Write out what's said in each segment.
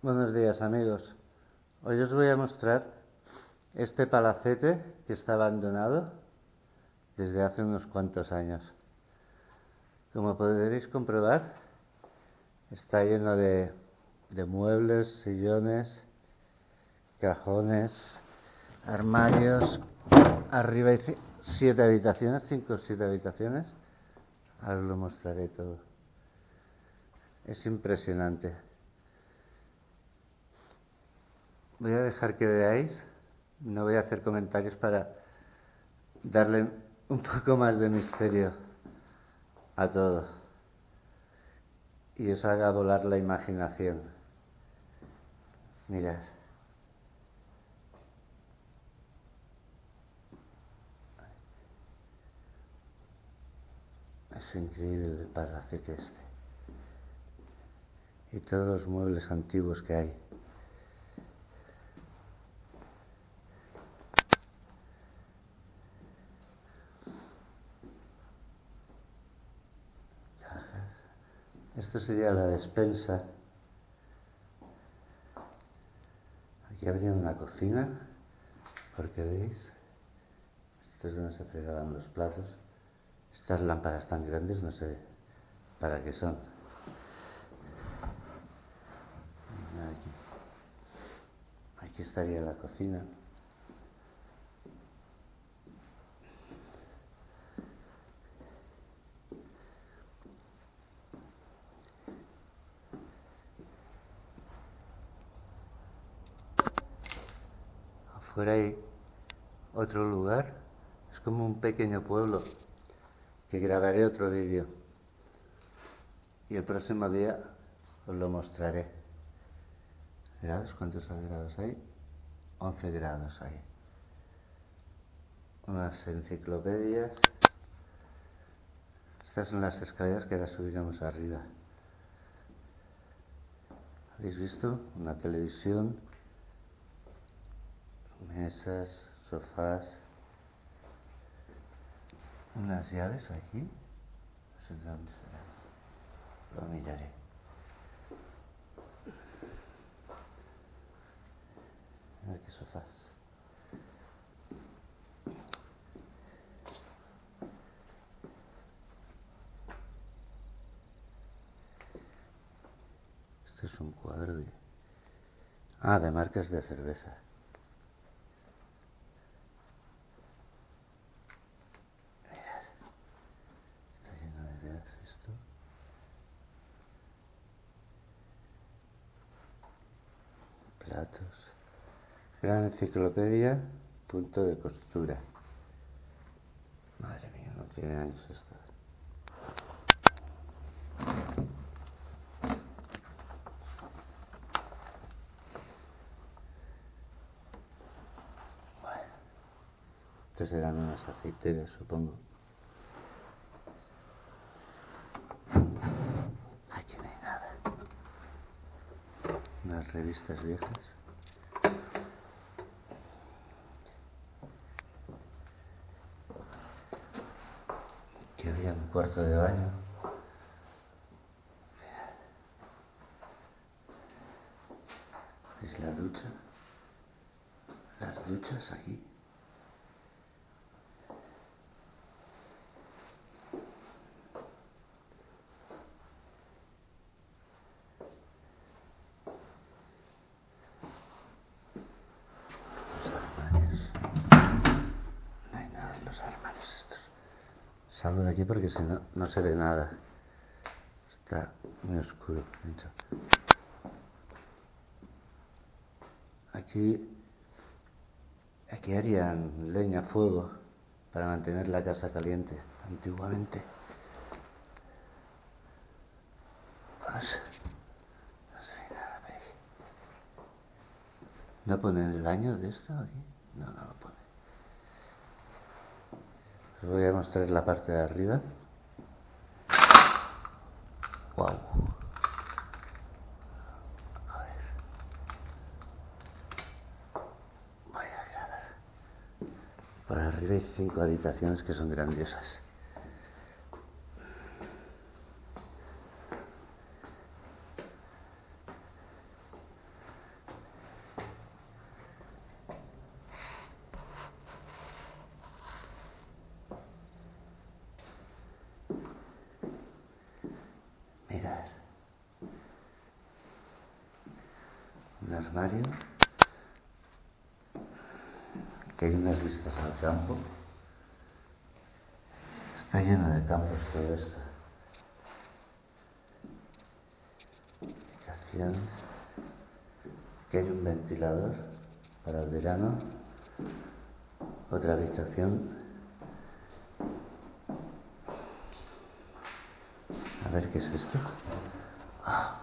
Buenos días amigos. Hoy os voy a mostrar este palacete que está abandonado desde hace unos cuantos años. Como podréis comprobar, está lleno de, muebles, sillones, cajones, armarios. Arriba hay siete habitaciones, cinco o siete habitaciones. Ahora os lo mostraré todo. Es impresionante. Voy a dejar que veáis, no voy a hacer comentarios para darle un poco más de misterio a todo y os haga volar la imaginación. Mirad. Es increíble el palacete este. Y todos los muebles antiguos que hay. Esto sería la despensa. Aquí habría una cocina, porque veis, esto es donde se fregaban los platos. Estas lámparas tan grandes no sé para qué son. Aquí estaría la cocina. Afuera hay otro lugar, es como un pequeño pueblo que grabaré otro vídeo y el próximo día os lo mostraré. ¿Grados? ¿Cuántos grados hay? 11 grados hay. Unas enciclopedias. Estas son las escaleras que ahora subiremos arriba. ¿Habéis visto? Una televisión, mesas, sofás, unas llaves aquí. No sé dónde será. Lo miraré. Mira qué sofás. Este es un cuadro de... Ah, de marcas de cerveza. Gran enciclopedia, punto de costura. Madre mía, no tiene años esto. Bueno, estos eran unas aceiteras, supongo. Aquí no hay nada. Unas revistas viejas. Había un cuarto de baño. ¿Es la ducha? Las duchas aquí. Salgo de aquí porque si no, no se ve nada. Está muy oscuro. Aquí, aquí harían leña, fuego, para mantener la casa caliente, antiguamente. Nada, ¿No ponen el año de esto aquí? No, no lo. Os voy a mostrar la parte de arriba. Wow. A ver. Voy a. Por arriba hay cinco habitaciones que son grandiosas. Que hay unas vistas al campo. Está lleno de campos todo esto. Habitaciones, que hay un ventilador para el verano, otra habitación. A ver qué es esto. Ah,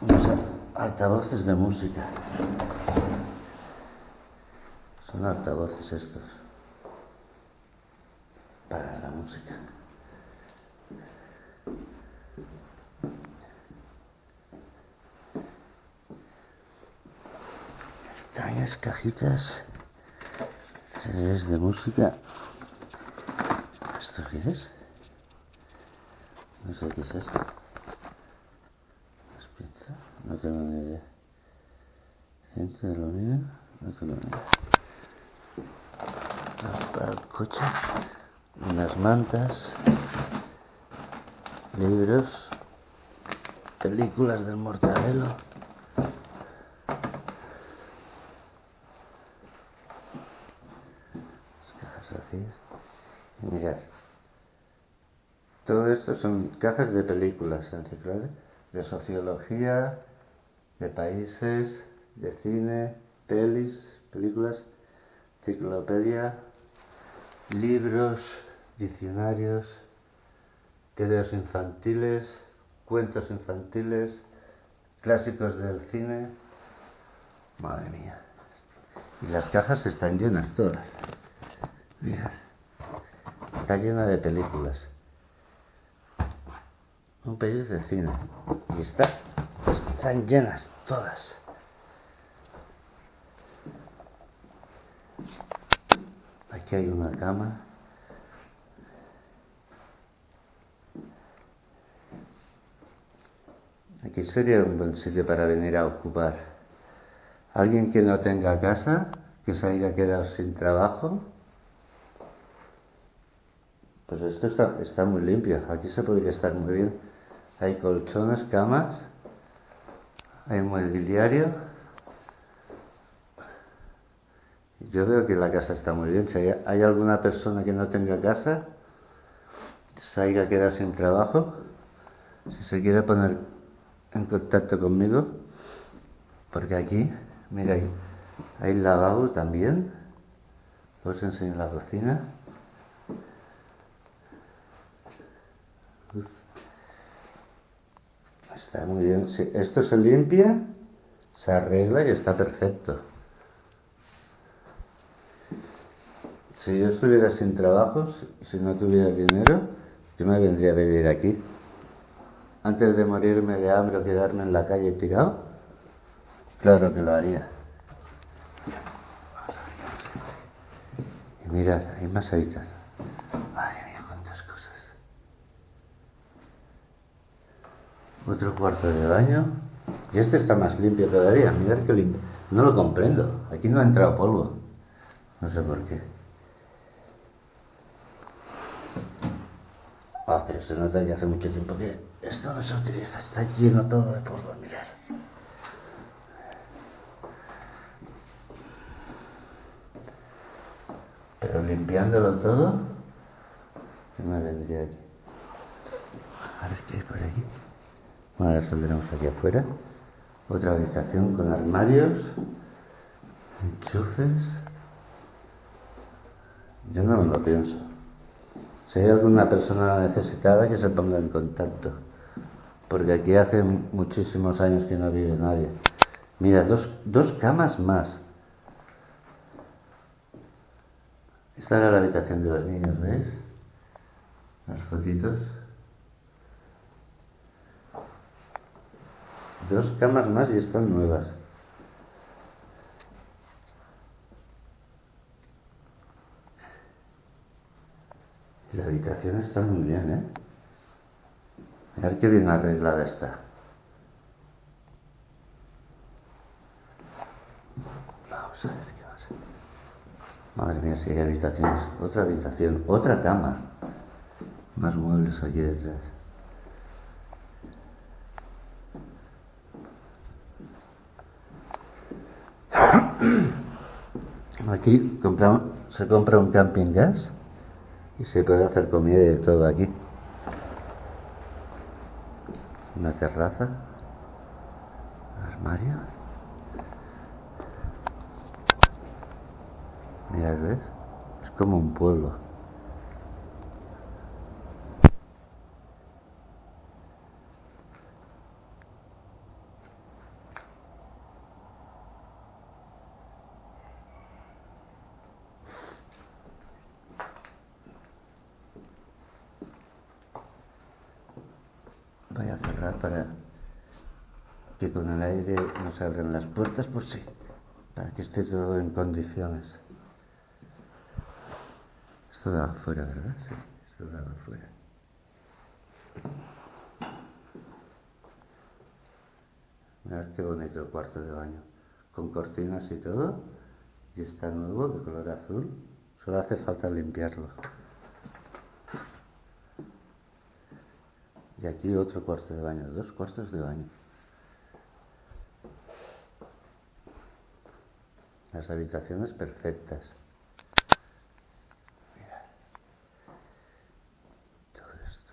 unos altavoces de música. Son altavoces estos para la música. Extrañas cajitas, CDs de música. ¿Esto qué es? No sé qué es esto. No tengo ni idea. Cinta de aluminio, no tengo ni idea. Para el coche, unas mantas, libros, películas del mortadelo. Mirad. Todo esto son cajas de películas, enciclopedias, de sociología, de países, de cine, pelis, películas, enciclopedia, libros, diccionarios, tebeos infantiles, cuentos infantiles, clásicos del cine. Madre mía. Y las cajas están llenas todas. Mirad. Está llena de películas. Un país de cine. Y está, están llenas todas. Aquí hay una cama. Aquí sería un buen sitio para venir a ocupar. Alguien que no tenga casa, que se haya quedado sin trabajo. Pues esto está, muy limpio. Aquí se podría estar muy bien. Hay colchones, camas, hay mobiliario. Yo veo que la casa está muy bien. Si hay, alguna persona que no tenga casa, se haya quedado sin trabajo, si se quiere poner en contacto conmigo, porque aquí, mira, hay, hay lavabo también. Os enseño la cocina. Está muy bien. Sí, esto se limpia, se arregla y está perfecto. Si yo estuviera sin trabajo, si no tuviera dinero, yo me vendría a vivir aquí. Antes de morirme de hambre o quedarme en la calle tirado, claro que lo haría. Y mirad, hay más habitaciones. Madre mía, cuántas cosas. Otro cuarto de baño. Y este está más limpio todavía. Mirad qué limpio. No lo comprendo. Aquí no ha entrado polvo. No sé por qué. Ah, pero se nota ya hace mucho tiempo que esto no se utiliza, está lleno todo de polvo, mirar. Pero limpiándolo todo, ¿qué me vendría aquí? A ver qué hay por aquí. Ahora saldremos aquí afuera. Otra habitación con armarios, enchufes. Yo no me lo pienso. Si hay alguna persona necesitada que se ponga en contacto, porque aquí hace muchísimos años que no vive nadie. Mira, dos, dos camas más. Esta era la habitación de los niños, ¿veis? Las fotitos. Dos camas más y están nuevas. La habitación está muy bien, ¿eh? Mirad qué bien arreglada está. Vamos a ver qué va a ser. Madre mía, si hay habitaciones. Otra habitación, otra cama. Más muebles aquí detrás. Aquí se compra un camping gas y se puede hacer comida y todo aquí. Una terraza, armario. Mira, ¿ves? Es como un pueblo. Para que con el aire no se abran las puertas, por sí, para que esté todo en condiciones. Esto da afuera, ¿verdad? Sí, esto da afuera. Mirad qué bonito el cuarto de baño, con cortinas y todo, y está nuevo, de color azul. Solo hace falta limpiarlo. Y aquí otro cuarto de baño, dos cuartos de baño. Las habitaciones perfectas. Mirad. Todo esto.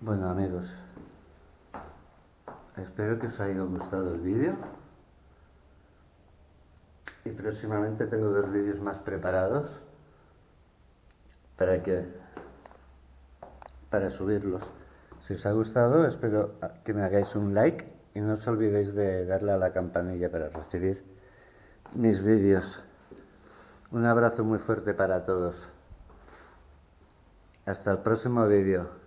Bueno amigos, espero que os haya gustado el vídeo y próximamente tengo dos vídeos más preparados para que para subirlos. Si os ha gustado, espero que me hagáis un like y no os olvidéis de darle a la campanilla para recibir mis vídeos. Un abrazo muy fuerte para todos. Hasta el próximo vídeo.